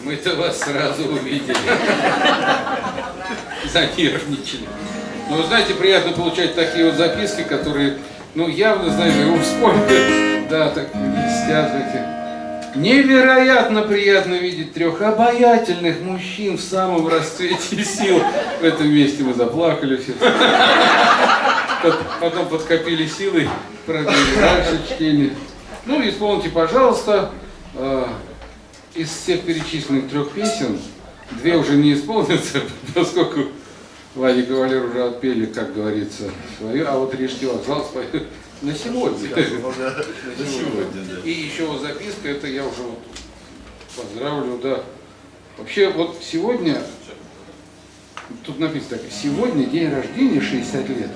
Мы-то вас сразу увидели. Занервничали. Ну, вы знаете, приятно получать такие вот записки, которые, ну, явно, знаете, его вспомнят. Да, так листят. Невероятно приятно видеть трех обаятельных мужчин в самом расцвете сил. В этом месте мы заплакали все. Потом подкопили силы, пробили дальше чтение. Ну, исполните, пожалуйста, из всех перечисленных трех песен, две уже не исполнятся, поскольку Владик и Валер уже отпели, как говорится, свою, а вот Рижский вокзал споет на сегодня. На сегодня. И еще вот записка, это я уже вот поздравлю, да. Вообще, вот сегодня, тут написано так, сегодня день рождения 60 лет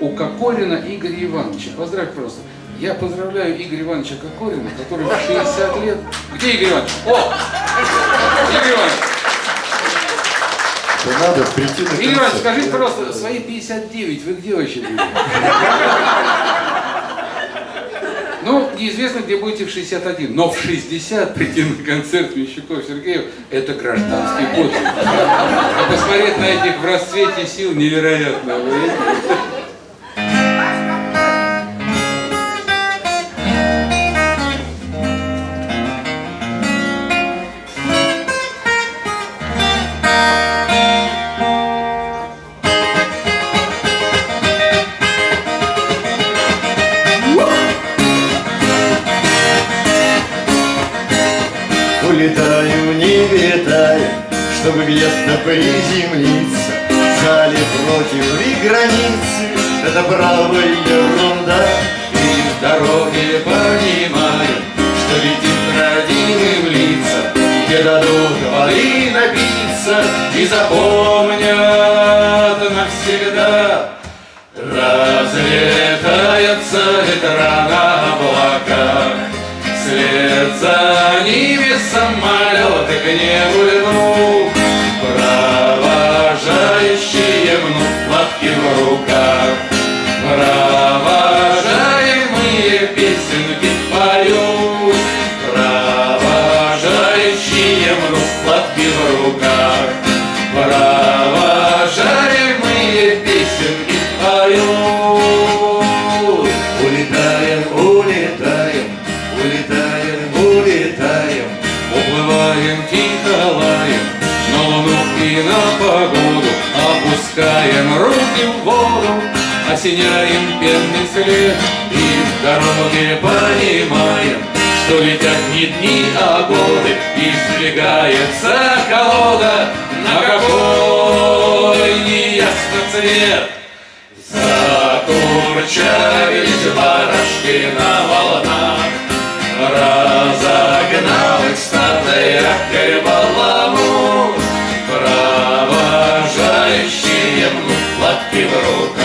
у Кокорина Игоря Ивановича. Поздравь просто. Я поздравляю Игоря Ивановича Кокорина, который в 60 лет... Где Игорь Иванович? О! Игорь Иванович! То надо прийти на Игорь Иванович, скажите, пожалуйста, свои 59 вы где вообще были? Ну, неизвестно, где будете в 61, но в 60 прийти на концерт Мещуков Сергеев – это гражданский подвиг. А посмотреть на этих в расцвете сил невероятно. Чтобы где-то приземлиться В зале против и границы. Это бравая ерунда И в дороге понимаем, что летит родимым лица Где дадут воды напиться. И запомнят навсегда Разлетается ветра на облаках Вслед за ними самолеты к небу Осеняем пенный след И в дороге понимаем Что летят не дни, а годы И сдвигается колода На какой неясно цвет. Закурчавились барашки на волнах Разогнал их стадо якорь баламут Провожающие мнут лапки в руках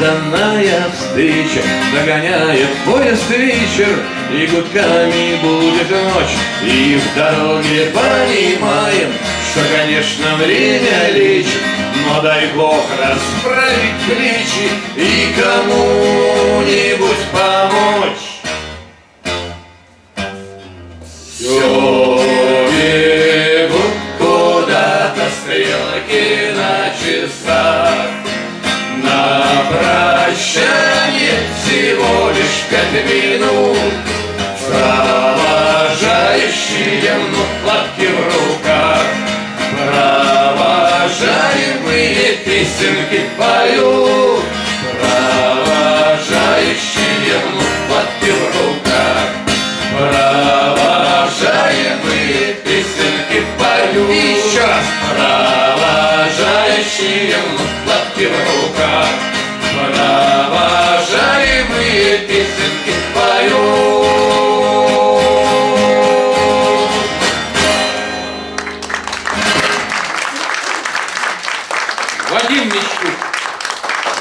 негаданная встреча Догоняет поезд вечер, и гудками будет ночь И в дороге понимаем, что, конечно, время лечит. Но дай Бог расправить плечи и кому-нибудь помочь. Все прощание всего лишь пять минут. Провожающие лапки в руках. Провожаемые песенки поют. Провожающие лапки в руках. Провожаемые песенки поют. Еще раз. Провожающие лапки в руках песенки поют Вадим Мещук.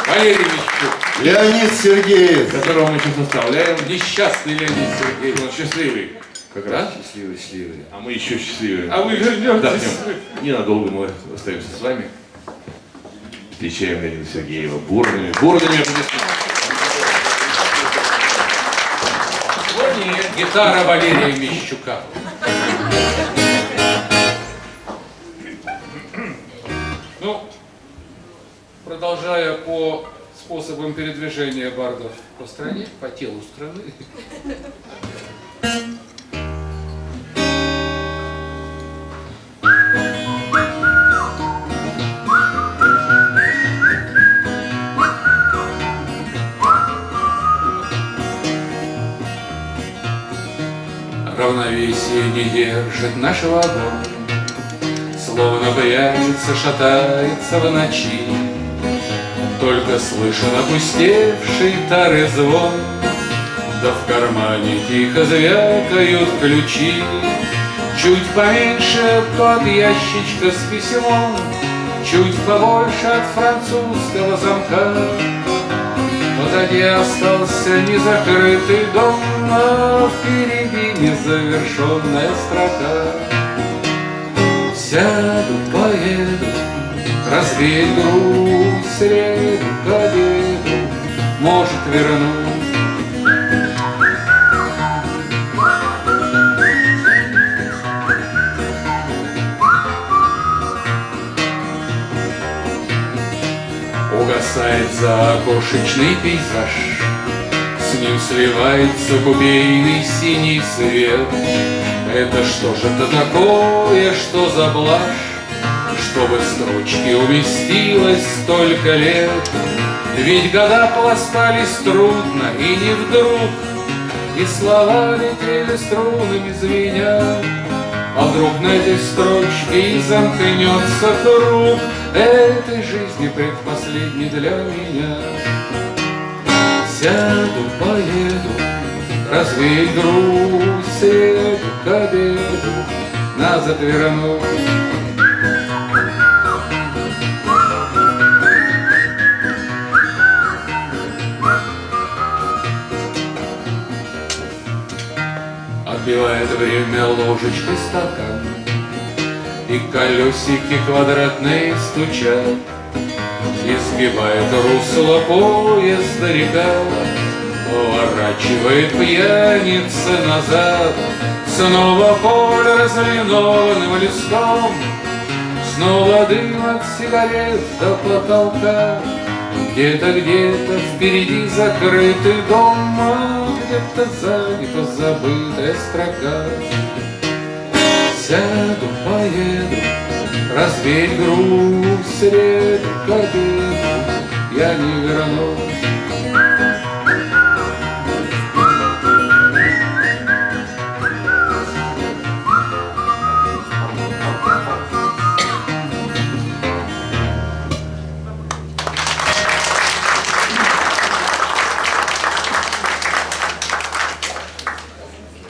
Валерий Мещук. Леонид Сергеев. которого мы сейчас оставляем. Несчастный Леонид Сергеевич. Он счастливый. Как Да? раз счастливый, счастливый. А мы еще счастливее. А вы вернетесь. Отдохнем. Ненадолго мы остаемся с вами. Встречаем Леонида Сергеева бурными, бурными аплодисментами. Вот и гитара Валерия Мещука. Ну, продолжая по способам передвижения бардов по стране, по телу страны. Равновесие не держит наш вагон, Словно пьяница шатается в ночи. Только слышен опустевший тары звон, Да в кармане тихо звякают ключи. Чуть поменьше тот ящичка с письмом, Чуть побольше от французского замка. Позади остался незакрытый дом, А впереди незавершенная строка. Сяду, поеду, развеять грусть, среду к обеду, может вернусь. Угасает закошечный пейзаж, С ним сливается купейный синий свет. Это что же это такое, что за блажь, Чтобы в строчке уместилось столько лет? Ведь года пластались трудно и не вдруг, И слова летели струнами звеня. А вдруг на этой строчке и замкнется круг Этой жизни предпоследней для меня Сяду, поеду, развеять грусть Среду к обеду, назад вернусь. Отбивает время ложечкой стакан И колесики квадратные стучат Изгибает русло поезда река Поворачивает пьяница назад Снова поле разлинованным листом Снова дым от сигарет до потолка Где-то, где-то впереди закрытый дом а Где-то сзади позабытая строка Сяду, поеду, развеять грусть Среду к обеду я не вернусь.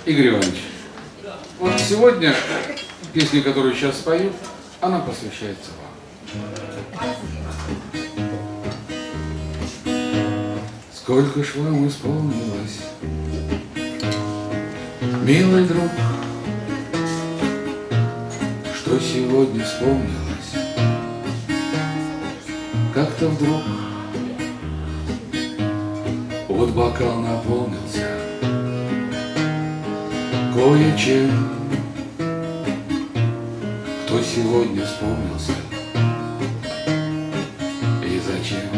Игорь Иванович, вот сегодня песня, которую сейчас спою, она посвящается вам. Сколько ж вам исполнилось, милый друг, что сегодня вспомнилось, как-то вдруг вот бокал наполнился кое-чем, кто сегодня вспомнился и зачем.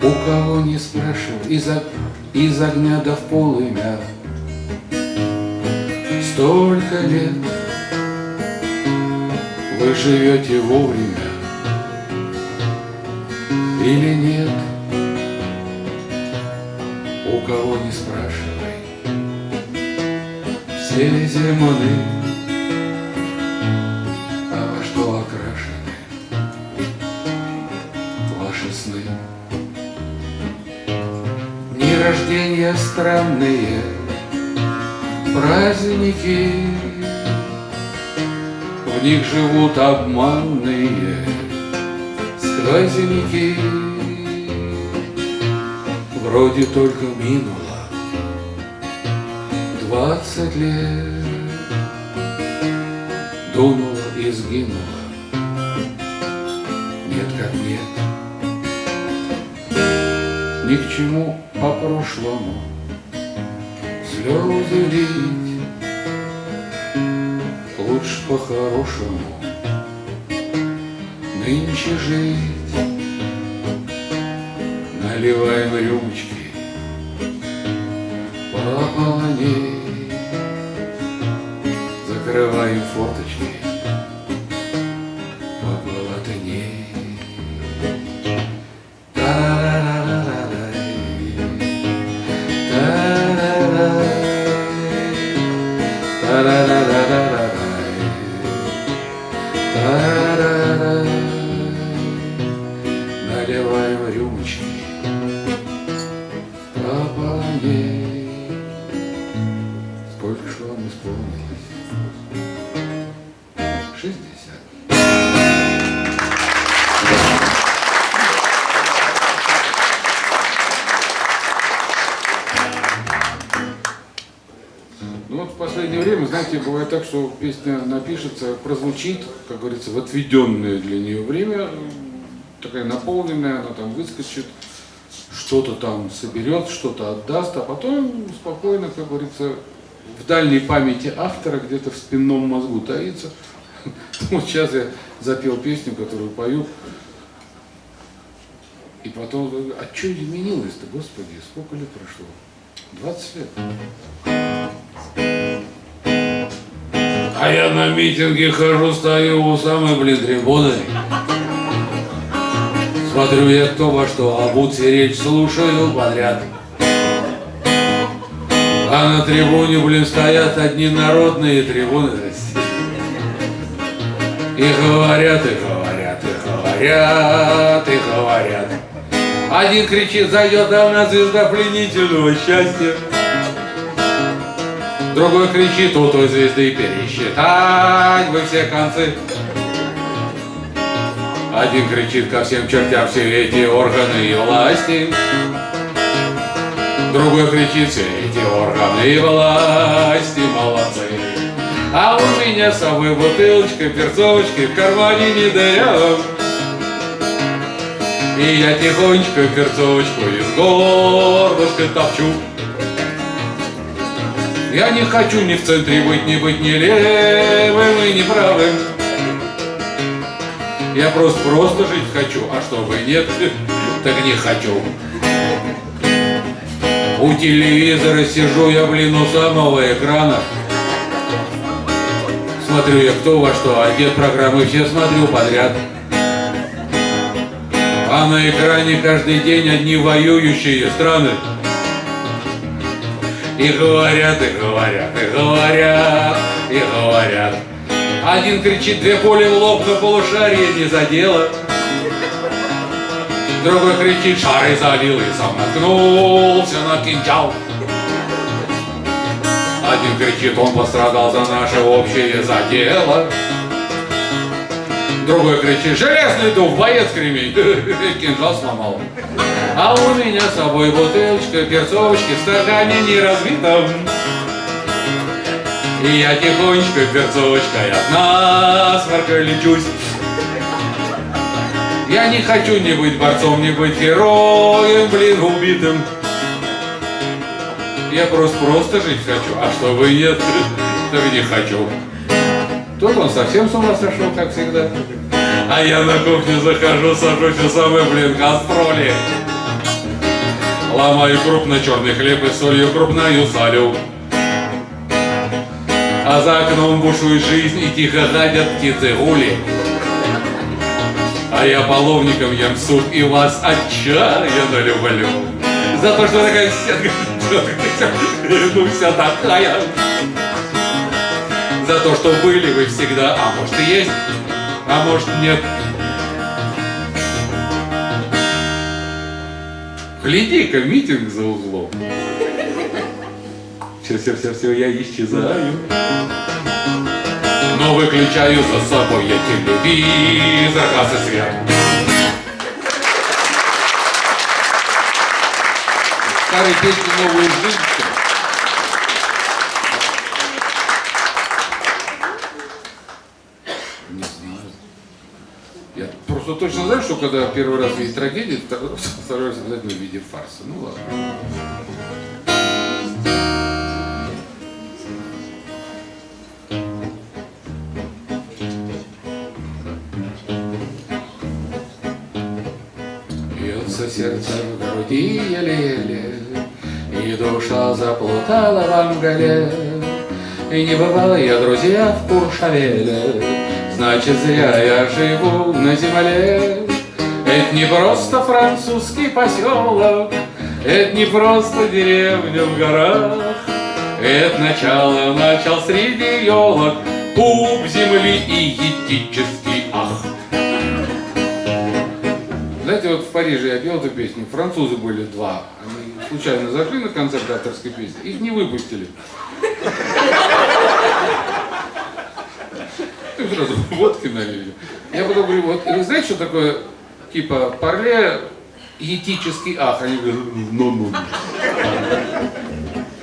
У кого не спрашивал, из, ог- из огня до в полымя, столько лет вы живете вовремя или нет? У кого не спрашивай, все земны, рождения странные, праздники, В них живут обманные сквозняки Вроде только минуло двадцать лет. Дунуло и сгинуло Нет как нет. Ни к чему по прошлому Слезы лить. Лучше по-хорошему Нынче жить. Наливаем рюмочки Пополней Закрываем форточки песня напишется, прозвучит, как говорится, в отведенное для нее время, такая наполненная, она там выскочит, что-то там соберет, что-то отдаст, а потом спокойно, как говорится, в дальней памяти автора, где-то в спинном мозгу таится. Вот сейчас я запел песню, которую пою, и потом, а что изменилось-то, Господи, сколько лет прошло? 20 лет. А я на митинге хожу, стою у самой, блин, трибуны. Смотрю я кто во что, а будь речь слушаю подряд. А на трибуне, блин, стоят одни народные трибуны. И говорят, и говорят, и говорят, и говорят. Один кричит, зайдет давно звезда пленительного счастья. Другой кричит, у той звезды пересчитать вы все концы. Один кричит ко всем чертям все эти органы и власти. Другой кричит, все эти органы и власти молодцы. А у меня с собой бутылочка, перцовочки в кармане не дырявом. И я тихонечко перцовочку из горлышка топчу. Я не хочу ни в центре быть, ни быть ни левым и ни правым. Я просто просто жить хочу, а чтобы нет, так не хочу. У телевизора сижу я, блин, у самого экрана. Смотрю я кто во что, одет программы все смотрю подряд. А на экране каждый день одни воюющие страны. И говорят, и говорят, и говорят, и говорят. Один кричит, две пули в лоб, на полушарие не задело. Другой кричит, шары залил и сам наткнулся на кинжал. Один кричит, он пострадал за наше общее задело. Другой кричит, железный дух, боец кремень, кинжал сломал. А у меня с собой бутылочка, перцовочки в стакане не разбитом. И я тихонечко перцовочкой от насморка лечусь. Я не хочу ни быть борцом, ни быть героем, блин, убитым. Я просто просто жить хочу, а чтобы нет, так не хочу. Тут он совсем с ума сошел, как всегда. А я на кухню захожу, сажусь у самой, блин, гастроли. Ломаю крупно черный хлеб и солью крупною солю. А за окном бушует жизнь и тихо ходят птицы гули. А я половником ем суп и вас отчаянно люблю. За то, что такая вся, ну вся такая. За то, что были вы всегда, а может и есть, а может нет. Гляди-ка, митинг за углом. Все, все, все, все, я исчезаю. Но выключаю за собой я телевизор, газ и свет Старые песни новую жизнь всё. Не знаю. Я просто точно знаю, что когда первый раз видит трагедию, второй второй раз обязательно в виде фарса. Ну ладно. Бьется сердце в груди еле-еле, И душа заплутала во мгле. И не бывал я, друзья, в Куршавеле, Значит, зря я живу на земле. Это не просто французский поселок, Это не просто деревня в горах, Это начало начал среди елок, Пуп земли и етический ах. Знаете, вот в Париже я пел эту песню, французы были два. Они случайно зашли на концерт авторской песни, их не выпустили. Им сразу водки налили. Я потом говорю, вот, вы знаете, что такое, типа, парле, етический ах? Они говорят, ну-ну.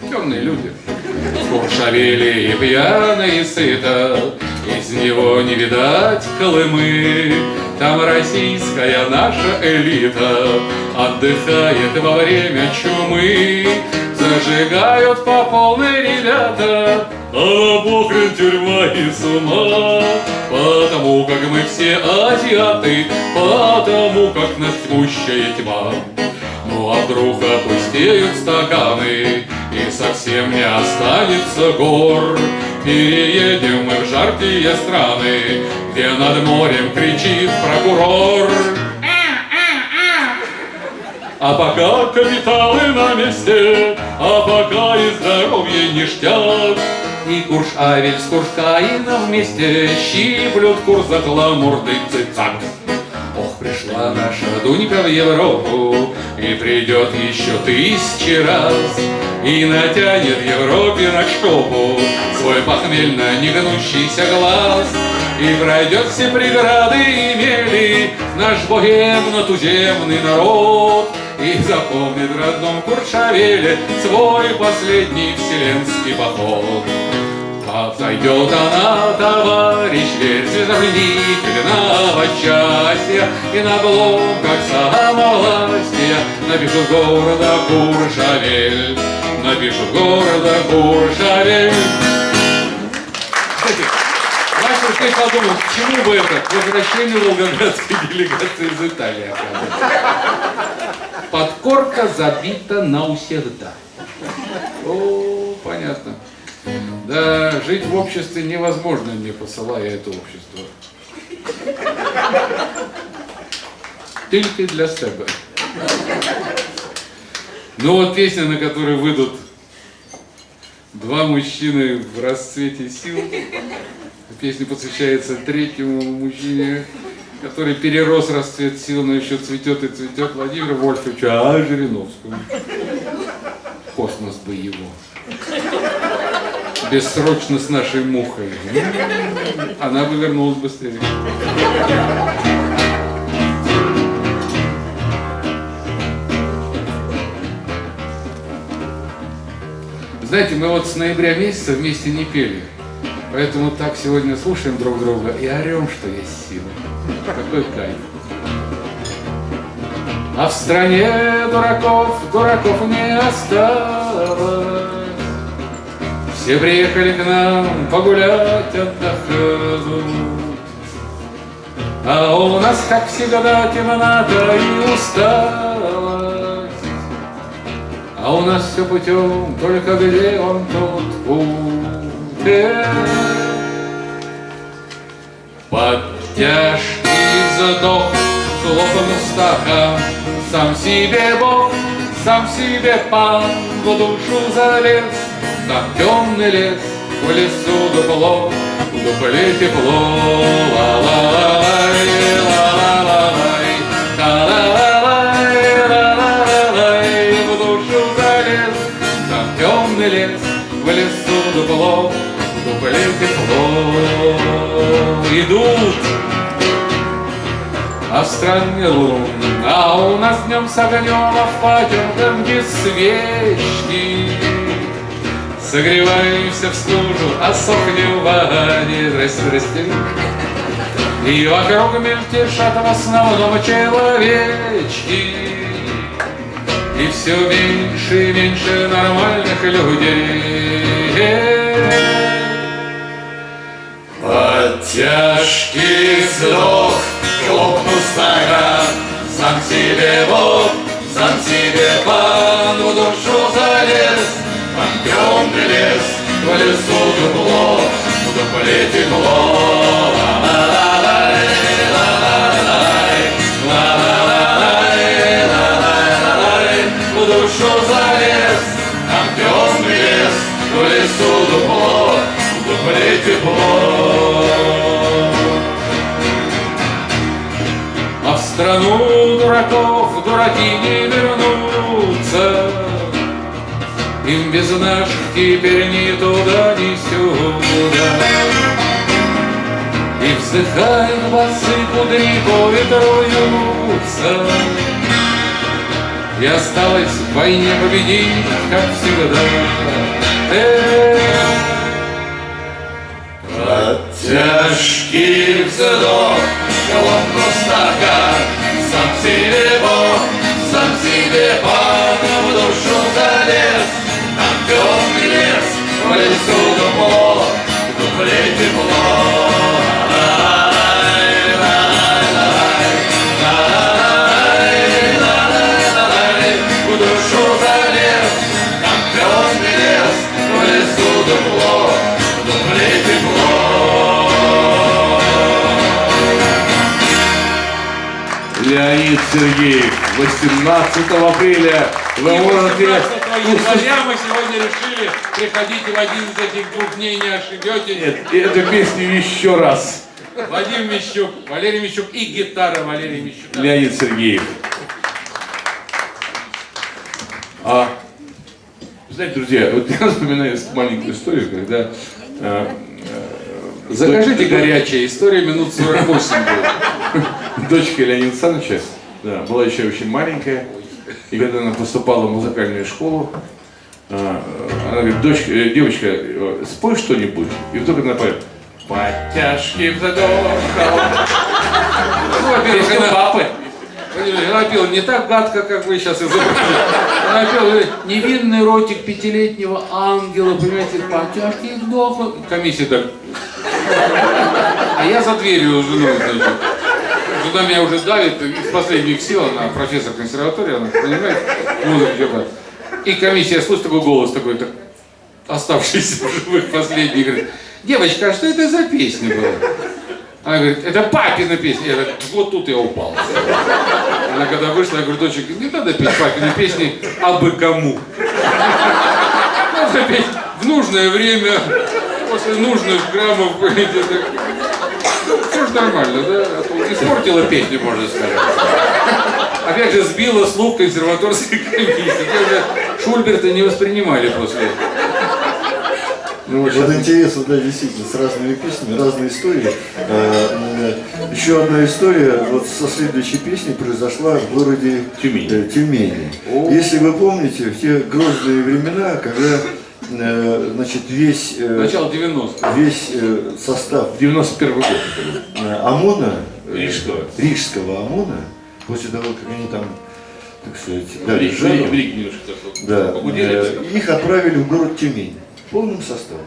Темные люди. Куршавели и пьяно и сыто, Из него не видать Колымы. Там российская наша элита Отдыхает во время чумы. Зажигают по полной ребята, А похрен тюрьма и с. Потому как мы все азиаты, Потому как нас тьмущая тьма. Ну а вдруг опустеют стаканы И совсем не останется гор Переедем мы в жаркие страны Где над морем кричит прокурор а пока капиталы на месте, а пока и здоровье ништяк, И Куршавель с Куршкаином вместе щиплют курс за гламурный цицак. Ох, пришла наша Дунька в Европу И придет еще тысячи раз И натянет Европе на шкопу Свой похмельно негнущийся глаз И пройдет все преграды и мели Наш богемно-туземный народ И запомнит в родном Куршавеле Свой последний вселенский поход Отойдет она, товарищ, верь, звездоплетительного счастья, И на блоках самовластия напишут города Куршавель, напишут города Куршавель. Кстати, Вася успех подумал, к чему бы это? К возвращению волгоградской делегации из Италии. Подкорка забита навсегда. О, понятно. Да, жить в обществе невозможно, не посылая это общество. Только для себя. Ну вот песня, на которой выйдут два мужчины в расцвете сил. Песня посвящается третьему мужчине, который перерос расцвет сил, но еще цветет и цветет Владимиру Вольфовичу а Жириновскому. Космос бы его бессрочно с нашей мухой. Она бы вернулась быстрее. Знаете, мы вот с ноября месяца вместе не пели. Поэтому так сегодня слушаем друг друга и орем, что есть сила. Какой кайф. А в стране дураков, дураков не осталось. Все приехали к нам погулять, отдохнуть. А у нас, как всегда, темнота и усталость. А у нас все путем, только где он тот путь? Под тяжкий вздох хлопом устаха Сам себе Бог, сам себе пан в душу залез Там темный лес, в лесу дупло, в дупле тепло Ла-ла-лай, ла-ла-ла-лай, та-ла-ла-лай, ла-ла-ла-лай В душу залез, там темный лес, в лесу дупло, в дупле тепло идут, а в стране лун, а у нас днем с огнем, а в потемках без свечки. Согреваемся в стужу, а сохнем в ване, здрасте, здрасте. И вокруг мельтешат в основном человечки. И все меньше и меньше нормальных людей. Под тяжкий вздох хлопнул стакан Сам себе Бог, сам себе пан В душу залез, темный лес В лесу дупло, дупле тепло душу залез, там темный лес В лесу дупло, в дупле А в страну дураков дураки не вернутся Им без наших теперь ни туда, ни сюда. И вздыхают басы кудри по ветру И осталось в войне победить, как всегда. Эх, Под тяжкий вздох Колонку стакан. Сам себе Бог, сам себе пан В душу залез лесу дупло В дупле тепло Сергеев, 18 апреля вы можете 18 января мы сегодня решили, приходите в один из этих двух дней, не ошибетесь. Нет, эту песню еще раз. Вадим Мищук, Валерий Мищук и гитара Валерия Мищука. Леонид Сергеев. А, знаете, друзья, вот я вспоминаю маленькую историю, когда э, Закажите горячая история, минут 48 будет. дочка Леонида Александровича да, была еще очень маленькая, и когда она поступала в музыкальную школу, э, она говорит, дочка, э, девочка, э, спой что-нибудь, и вдруг она поет, под тяжким вздохом. Ну, Песня она, папы. она пела не так гадко, как вы сейчас изобразили. Она пела невинный ротик пятилетнего ангела, понимаете, по тяжкий вдох. Комиссия так. А я за дверью с женой, значит. Жена меня уже давит из последних сил, она профессор консерватории, она понимает, музыку. И комиссия слышит такой голос такой, так, оставшийся в живых последний, говорит, девочка, а что это за песня была? Она говорит, это папина песня. Я говорю, вот тут я упал. Она когда вышла, я говорю, дочек, не надо петь папины песни, а бы кому. Надо петь в нужное время, после нужных граммов. Нормально, да? А то испортила песню, можно сказать. Опять же, сбила слух консерваторской комиссии. Шульберта не воспринимали после этого. Ну, Вот интересно, да, действительно, с разными песнями, разные истории. Э, э, Еще одна история вот со следующей песней произошла в городе Тюмень. э, Тюмени. Если вы помните, в те грозные времена, когда э, значит, весь, э, Начало 90-х. весь э, состав 91 год. э, ОМОНа, э, Рижского. Рижского ОМОНа, после того, как они там, так сказать, В дали жару, да, э, их отправили в город Тюмень полным составом.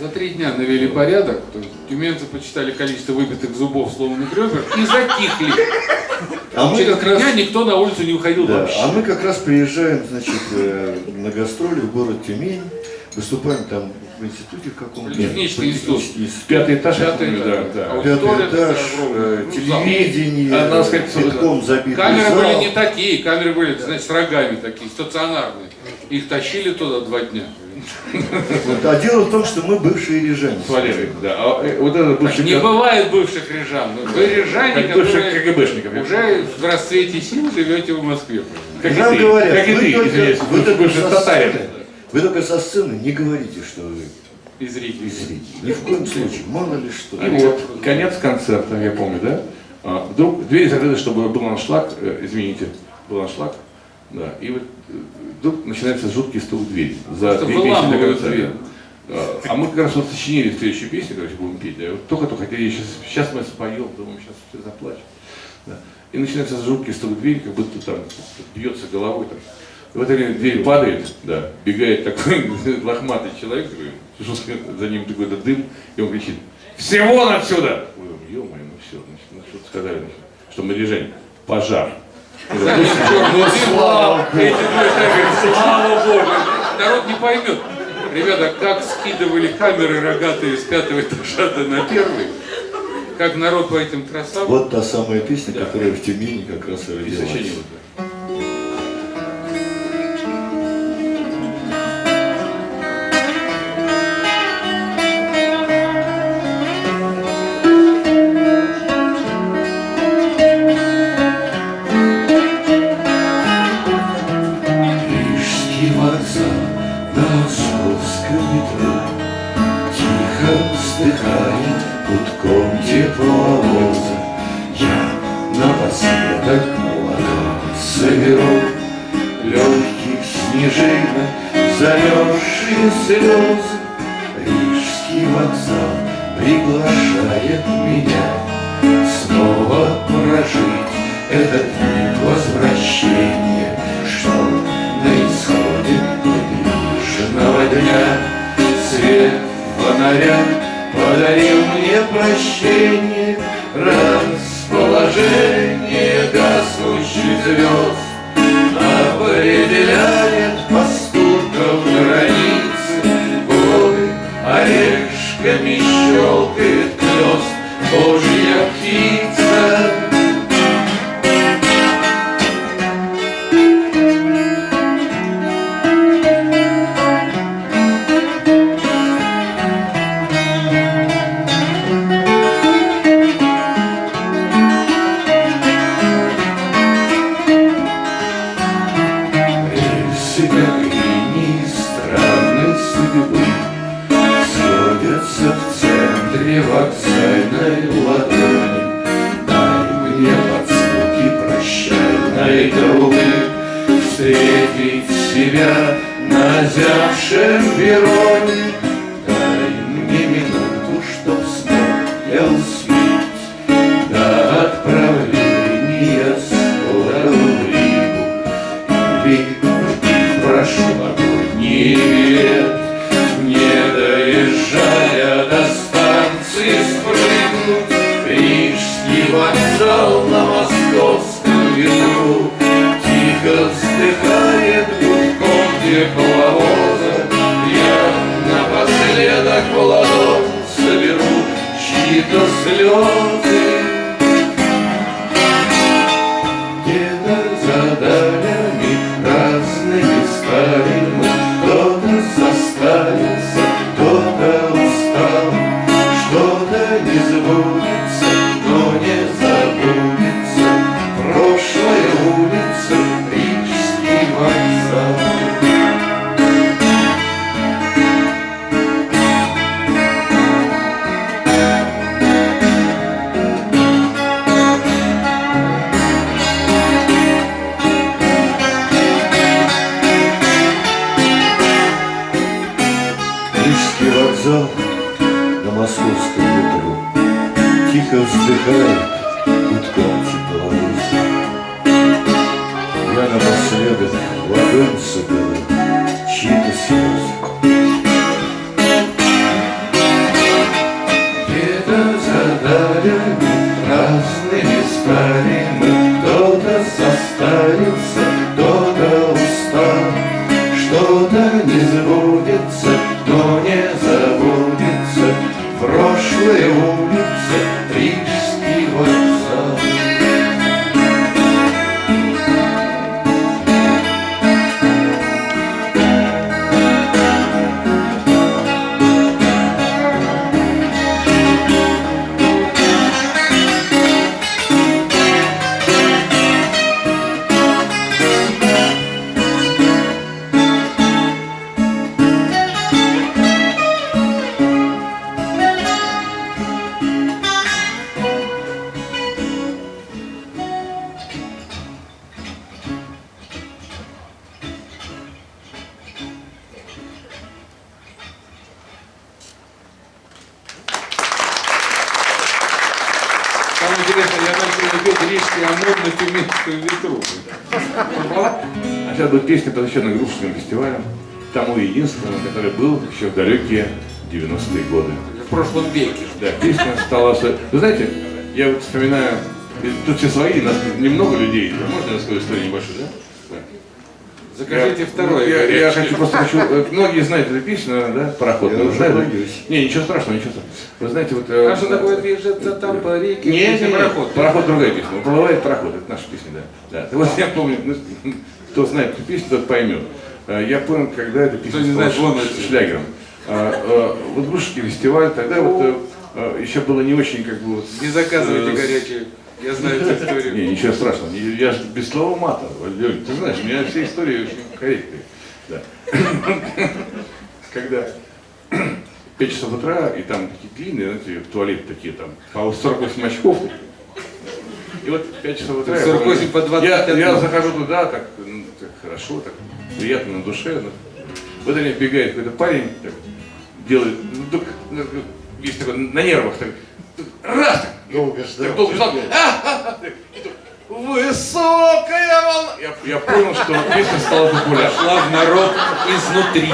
За три дня навели порядок, то есть тюменцы почитали количество выбитых зубов, сломанных ребер и затихли. А мы Через как раз дня никто на улицу не уходил Да, вообще. а мы как раз приезжаем, значит, э, на гастроли в город Тюмень, выступаем там в институте в каком-то. Технический институт. Пятый этаж, Пятый этаж. да, да. Пятый Аудитория этаж, э, телевидение, А, надо сказать, битком забитый Камеры зал. были не такие, камеры были, знаете, с рогами такие, стационарные. Их тащили туда два дня. Вот, А дело в том, что мы бывшие рижане. С Валерой, да. А э, вот это бывший Не бывает бывших рижан. но Вы рижане, как которые КГБшников. уже в расцвете сил живете в Москве. Как и Нам ты, говорят, как и вы, ты, только, вы, только со татарин. сцены, вы только со сцены не говорите, что вы Из Риги. из Риги. Ни в коем случае, мало ли что. И вот, конец концерта, я помню, да? А, Вдруг двери закрыты, чтобы был аншлаг, э, извините, был аншлаг, да, и вот вдруг начинается жуткий стук в дверь. За две песни до конца. дверь. А а мы как раз вот сочинили следующую песню, короче, будем петь. Да, вот только-только хотели, сейчас, сейчас мы споем, думаем, сейчас все заплачут. Да. И начинается жуткий стук в дверь, как будто там бьется головой. Там. И в это время дверь падает, да, бегает такой лохматый человек, такой, за ним какой-то дым, и он кричит, все вон отсюда! Мы думаем, ё-моё, ну все, значит, ну что сказали, значит, что мы решение, пожар. Дым, слава, эти двое говорят, слава Богу, народ не поймет. Ребята, как скидывали камеры рогатые с пятого этажа до на первый, как народ по этим тросам. Вот та самая песня, Да. которая в Тюмени как раз и И родилась. Что-то не забудется, рижский омон на тюменскую ветру. А сейчас будет песня, посвященная Грушинским фестивалям. Тому единственному, который был еще в далекие 90-е годы. В прошлом веке. Да, песня стала... Вы знаете, я вот вспоминаю, тут все свои, нас немного людей. Можно я расскажу историю небольшую, да? Закажите Я- второй. Я, я хочу просто хочу. э, Многие знают эту песню, да? Пароход. Я боюсь. Не, ничего страшного, ничего страшного. Вы знаете, вот. э, А что такое движется там по реке? Не, не, пароход. пароход другая песня. Уплывает пароход, это наша песня, да. Да. Вот я помню, ну, кто знает эту песню, тот поймет. Э, Я понял, когда эта песня Кто не знает, вон шлягером. Вот Грушинский фестиваль, тогда вот еще было не очень как бы вот. Не заказывайте горячие. Я знаю эту историю. Не, ничего страшного. Я же без слова мата. Ты знаешь, у меня все истории очень корректные. Да. Когда 5 часов утра, и там такие длинные, знаете, туалеты такие там, по 48 очков. И вот 5 часов утра... я 48 помню, по Я, 21. я захожу туда, так, ну, так хорошо, так приятно на душе. ну. В это время бегает какой-то парень, так, делает, ну, так, ну, есть такой, на нервах, так, раз, так, Долго ждал. так долго ждал. А-ха-ха. И тут, Высокая волна. Я, я понял, что песня стала популярной. Шла в народ изнутри.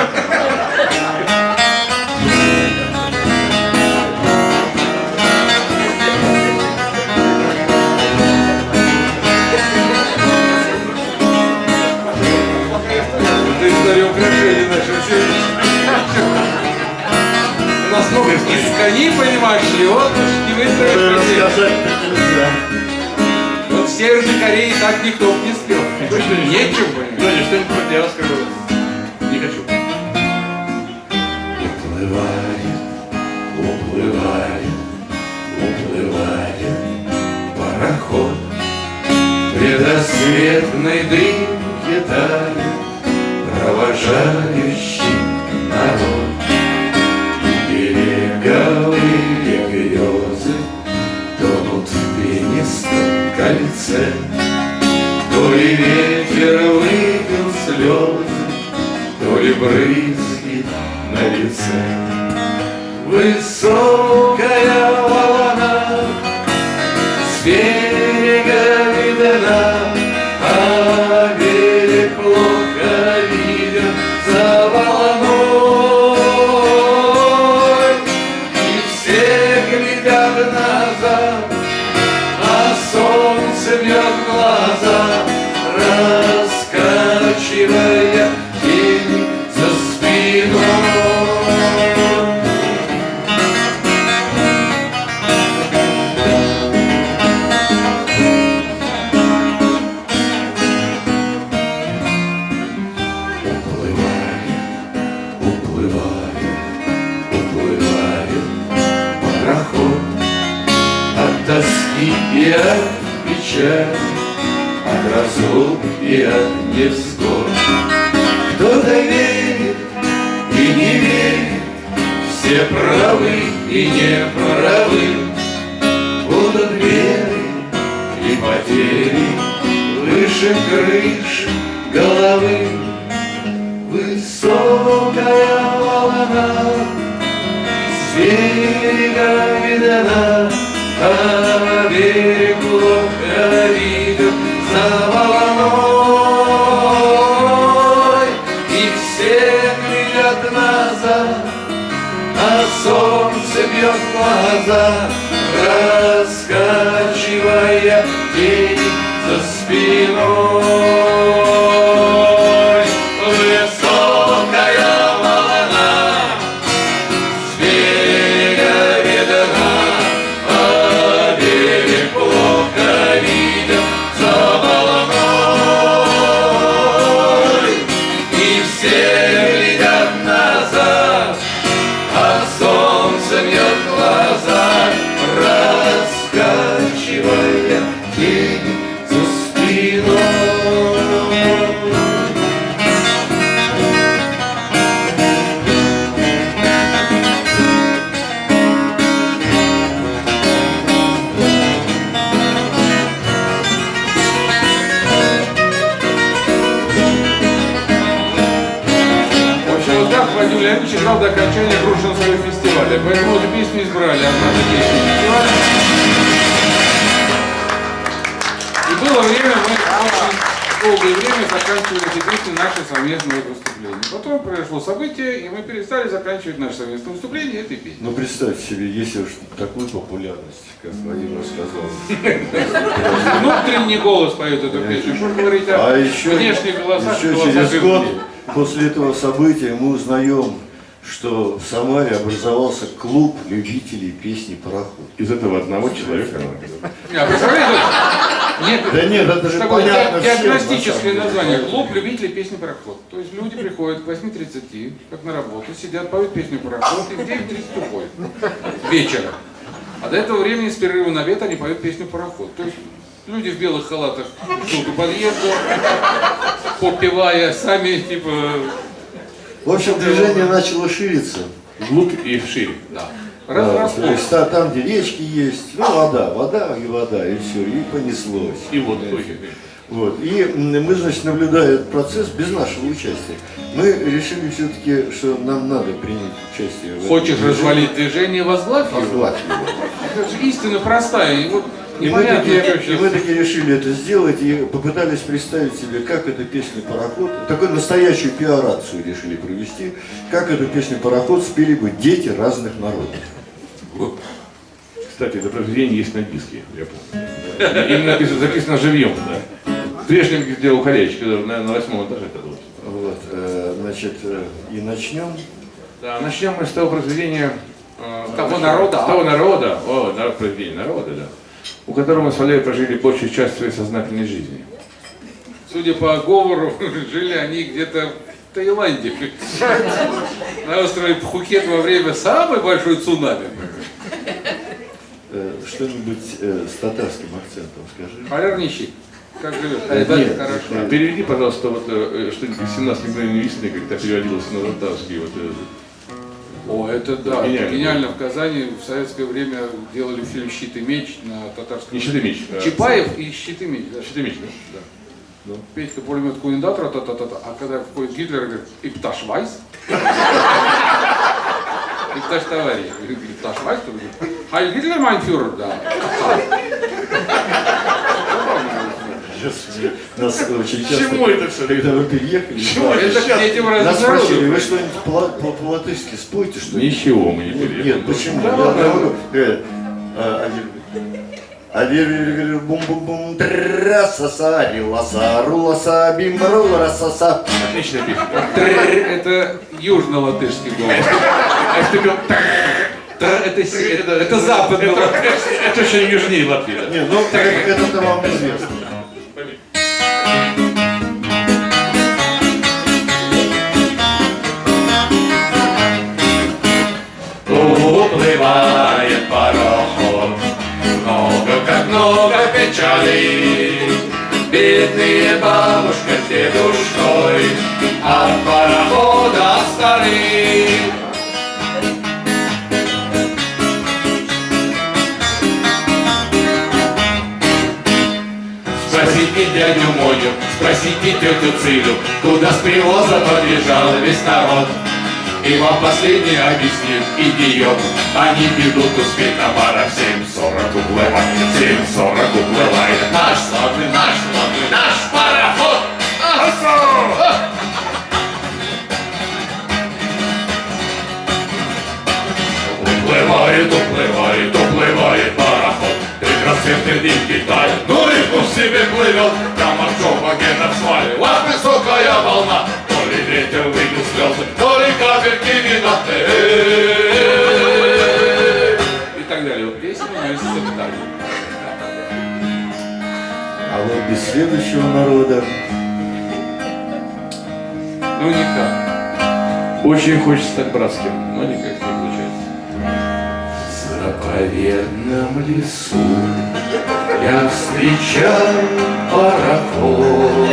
Из коней, понимаешь вот уж не нельзя. Вот в Северной Корее так никто б не спел. Нечем, понимаешь. Леня, что-нибудь я расскажу. Не хочу. Уплывает, уплывает, уплывает пароход Предрассветной дымке тает Провожающий кольце То ли ветер выпил слезы то ли брызги на лице. Высокая тоски и от печали, от разлук и от невзгод. Кто-то верит и не верит, все правы и не правы, будут веры и потери выше крыш головы. Высокая волна с берега видна, love окончания Грушинского фестиваля. Поэтому эту песню избрали. Одна из песен фестиваля. было время, мы очень долгое время заканчивали эти песни наши совместные выступления. Потом произошло событие, и мы перестали заканчивать наши совместные выступления этой песней. Ну представьте себе, если уж такую популярность, как Владимир сказал. Внутренний голос поет эту песню. Что говорить о А внешних голосах, еще через год после этого события мы узнаем, что в Самаре образовался клуб любителей песни «Пароход». Из этого одного человека. Не, а нет, Да нет, это же такое понятно всем, диагностическое название. Клуб любителей песни «Пароход». То есть люди приходят к 8.30, как на работу, сидят, поют песню «Пароход» и в 9.30 уходят. Вечером. А до этого времени с перерыва на обед они поют песню «Пароход». То есть люди в белых халатах ждут у подъезда, попивая сами, типа, В общем, движение начало шириться. Вглубь и вширь. да, Да, раз то есть та- там, где речки есть, ну вода, вода и вода, и все, и понеслось. И вот. Вот. И мы, значит, наблюдая этот процесс без нашего участия, мы решили все-таки, что нам надо принять участие. в Хочешь движении. развалить движение, возглавь его. Возглавь его. Это же истина простая. И вот И мы, непонятно, таки, что и мы таки решили это сделать и попытались представить себе, как эта песня «Пароход», такую настоящую пиарацию решили провести, как эту песню «Пароход» спели бы дети разных народов. Кстати, это произведение есть на диске, я помню. Им написано, записано живьем, да. Прежним сделал Халевич, когда на, на восьмом этаже это было. Вот, э, значит, э, и начнем. Да, начнем мы с того произведения... э, Того народа, С а? того народа, о, да, произведение народа, да. У которого мы с Валерием прожили большую часть своей сознательной жизни. Судя по говору, жили они где-то в Таиланде. На острове Пхукет во время самой большой цунами. Э, что-нибудь э, с татарским акцентом скажи. Полярнищик. Как живет? Э, Да, нет, хорошо. А Переведи, пожалуйста, вот что-нибудь из 17 мгновений весны, когда переводилось на татарский. Вот, О, это да, Гениально. гениально. В Казани в советское время делали фильм «Щит и меч» на татарском. Не «Щит и меч», а- Чапаев и «Щит и меч». да. Что ты имеешь, да? Ну, Петька пулемет Куиндатора, та та та та а когда входит Гитлер, говорит, и пташ вайс. И пташ товарищ. Говорит, пташ вайс, Хайль Гитлер, майн фюрер, да. Нас очень часто, Чему это всё? когда мы переехали, Чему да, Это этим нас спросили, вы что-нибудь по- по- по-латышски спойте, что ли? Ничего мы не Нет, переехали. нет, почему? Да Я говорю, а, а говорит, бум бум бум трасаса риласа руласа бим раса Отличная песня. Трррр, Это южно-латышский голос. А если ты Это, это, это западный латышский. Это еще южнее Латвии. да. Не, ну это, это вам известно. Как много печалей. Бедные бабушка с дедушкой от парохода стали. Спросите дядю Моню, спросите тетю Цилю, Куда с привоза подъезжал весь народ. И вам последний объяснит идиот. Они бегут успеть на бара в 7.40 уплывает, 7.40 уплывает. Наш славный, наш славный, наш пароход. Уплывает, уплывает, уплывает пароход Предрассветный день Китай Ну рыбку в себе плывет Прямо в Джопагена в свале Вот высокая волна То ли ветер вылил Эй! И так далее. Вот песня есть так. А вот без следующего народа Ну никак. Очень хочется стать братским, но никак не получается. В заповедном лесу Я встречал пароход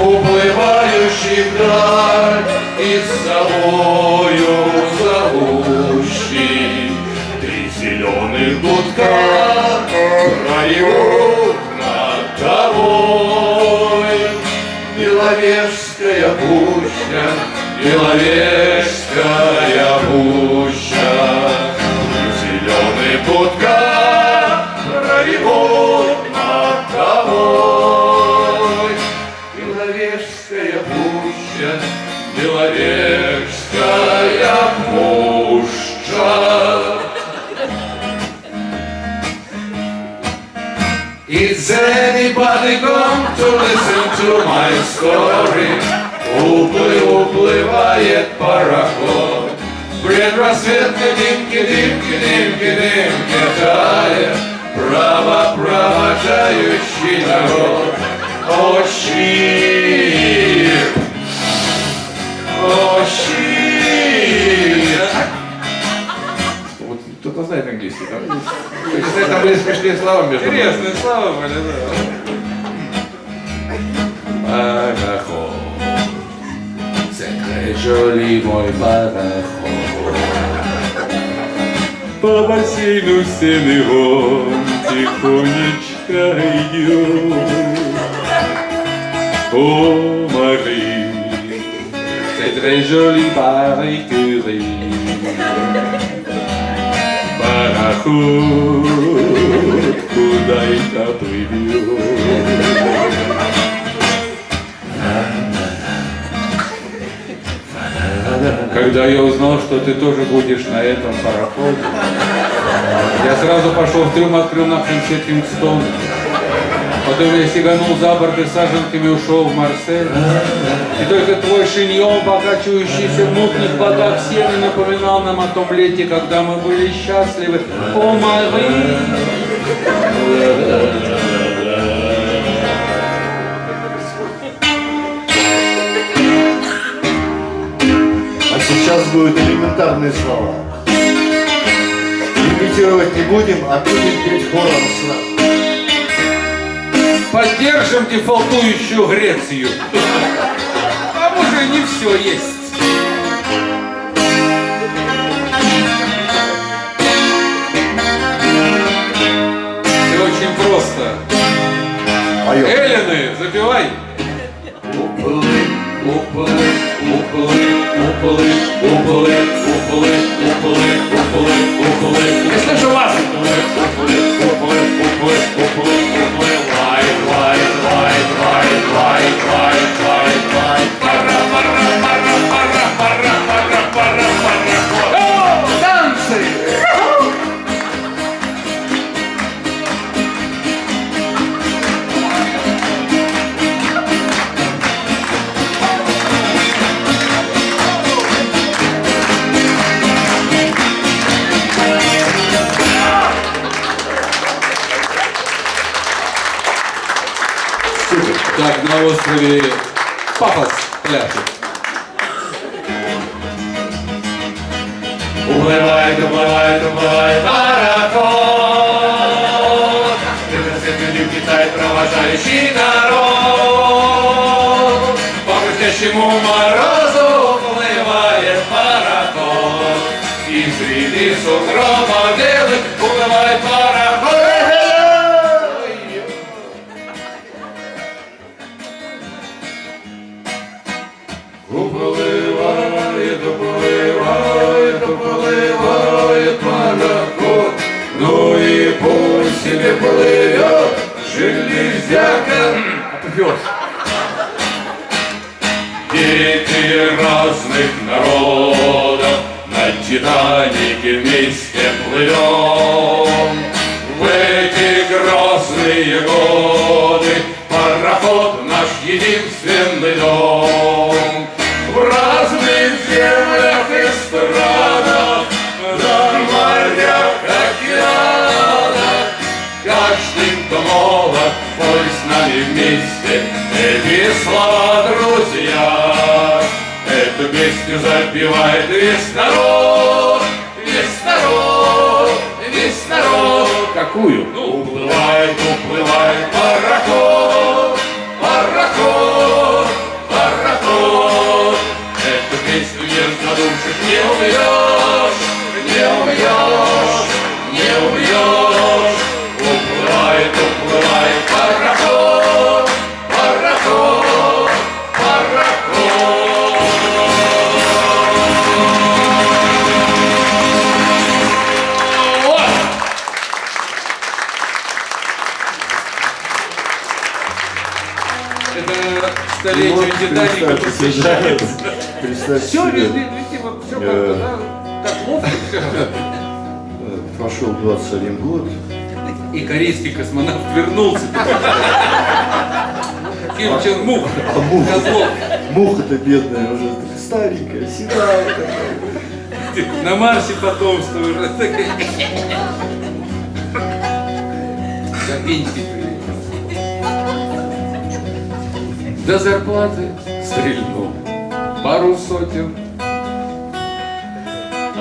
Уплывающий вдаль И с собою зовущий. Три зеленых гудка Проют над тобой. Беловежская пуща, Беловежская пуща, дымки, дымки, тая Право провожающий народ О, щит! О, щит! Вот кто-то знает английский, да? Если там были смешные слова между нами. Интересные слова были, да. Пароход. C'est très joli мой пароход по бассейну стены вон Тихонечко идет О, Marie, c'est très joli Marie Curie Barahou, куда это привел Когда я узнал, что ты тоже будешь на этом пароходе, я сразу пошел в трюм, открыл на конце Кингстон. Потом я сиганул за борт и саженками ушел в Марсель. И только твой шиньон, покачивающийся в мутных водах сены, напоминал нам о том лете, когда мы были счастливы. О, Мари! Сейчас будут элементарные слова. Имитировать не будем, а будем петь хором сразу. Поддержим дефолтующую Грецию. Там уже не все есть. Все очень просто. Поем. Эллины, запивай. Уплы, уплы, уплы, уплив, уплив, уплив, уплив. выставили пафос пляшет. Уплывает, уплывает, уплывает пароход, Ты расцветили в Китай провожающий народ. По хрустящему морозу уплывает пароход, Из среды сугроба Титанике вместе плывем. В эти грозные годы Пароход наш единственный дом песню запевает весь народ Весь народ, весь народ Какую? ну, уплывает, уплывает пароход, пароход, пароход. Эту песню не задушишь, не убьешь, Вот Титаника посвящается. Все, видимо, все как-то, да, так ловко все. э, прошел 21 год, И корейский космонавт вернулся. Ким Чен Мух, А муха, муха-то бедная уже старенькая, седая такая. На Марсе потомство уже. До До зарплаты стрельну пару сотен.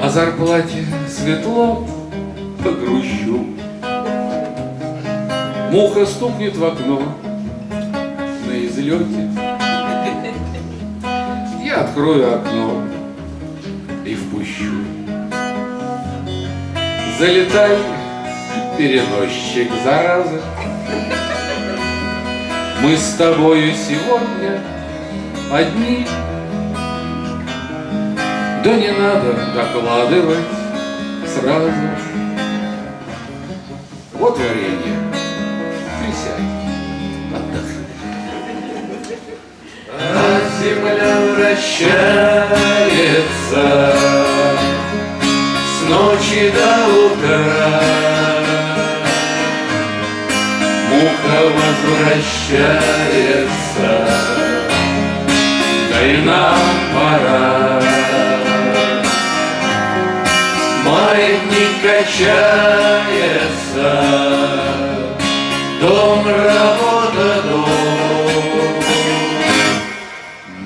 О зарплате светло погрущу. Муха стукнет в окно на излете. Я открою окно и впущу. Залетай, переносчик заразы. Мы с тобою сегодня одни. Да не надо докладывать сразу. Вот варенье. Присядь, отдохни. А земля вращается с ночи до утра. Возвращается, да и нам пора. Маятник качается, дом, работа, дом.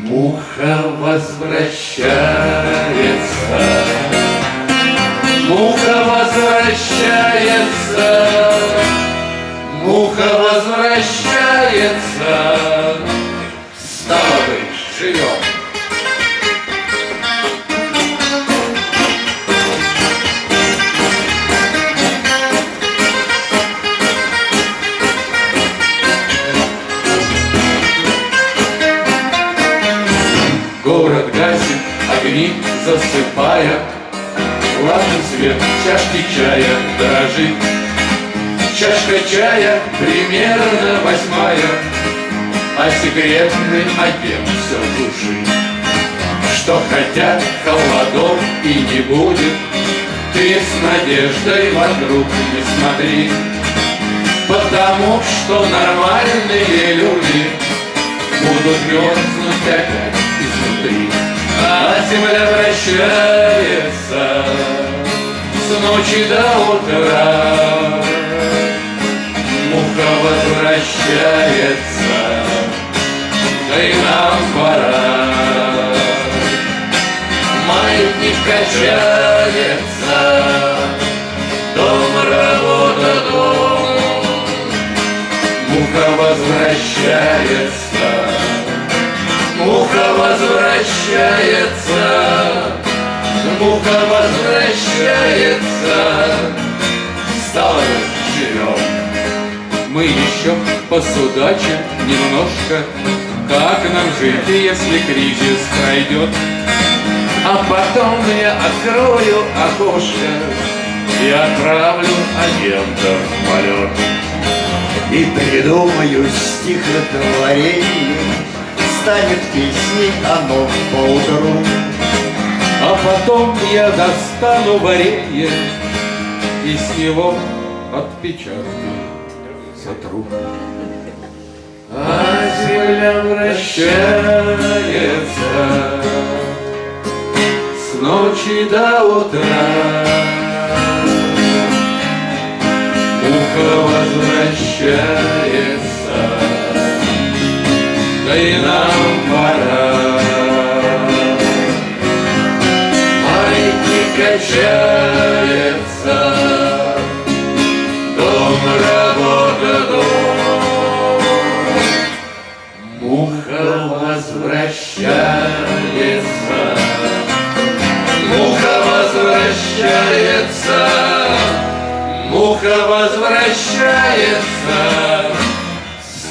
Муха возвращается, Муха возвращается, Муха возвращается. Свет чашки чая дрожит Чашка чая примерно восьмая А секретный агент все глушит Что хотя холодов и не будет Ты с надеждой вокруг не смотри. Потому что нормальные люди Будут мерзнуть опять изнутри. А земля вращается С ночи до утра. Муха возвращается Да и нам пора. Маятник качается Дом, работа, дом Муха возвращается, муха возвращается, муха возвращается. Стало живем. Мы еще посудачим немножко, как нам жить, если кризис пройдет. А потом я открою окошко и отправлю агента в полет. И придумаю стихотворение, станет песней оно поутру. А потом я достану варенье И с него отпечатки сотру. А земля вращается с ночи до утра. Муха возвращается, да и нам Качается, дом, работа, дом. Муха возвращается, муха возвращается, муха возвращается.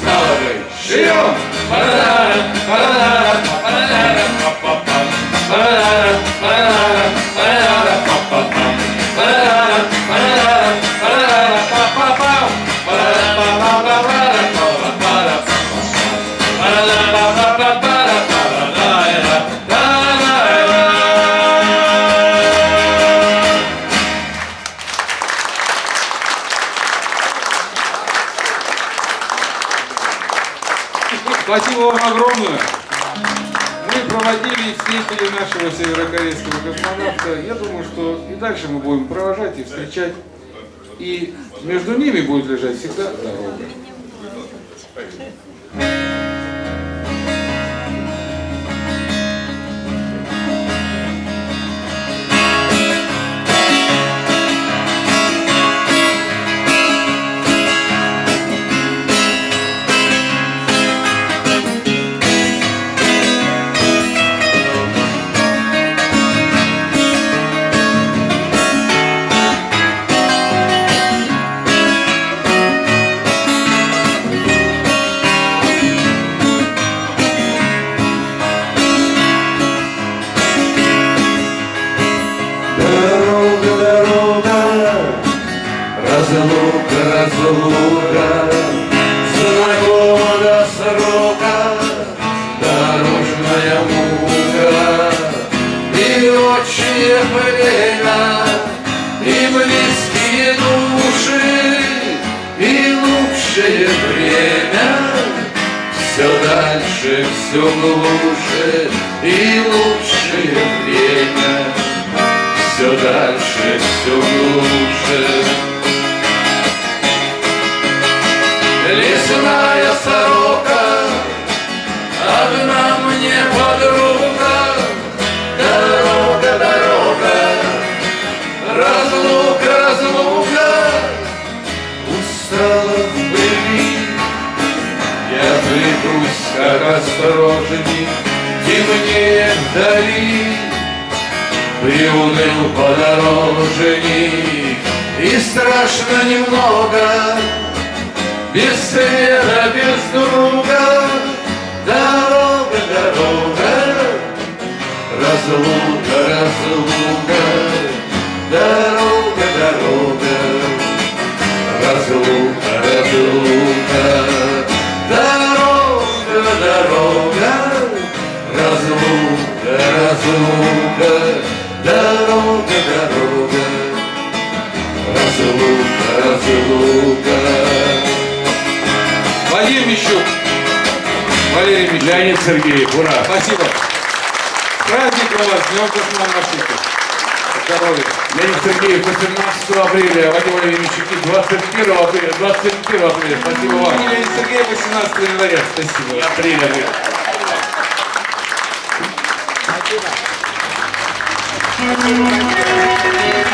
Быть, живем! Парадара, парадара, парадара, Thank. いいね。Дальше, все глубже. Приуныл подорожник. И страшно немного. Без света, без друга. Дорога, дорога. Разлука, разлука Дорога, дорога. Разлука, разлука Дорога, дорога. Разлука, разлука Дорога, дорога, разлука, разлука. Владимир Мищук. Валерий Мищук. Леонид Сергеев, ура! Спасибо. Праздник у вас, Днем космонавтики. Здоровья. Леонид Сергеев, 18 апреля, Вадим Владимирович, 21 апреля, 21 апреля. Спасибо вам. Леонид Сергеев 18 января. Спасибо. Апреля. Спасибо.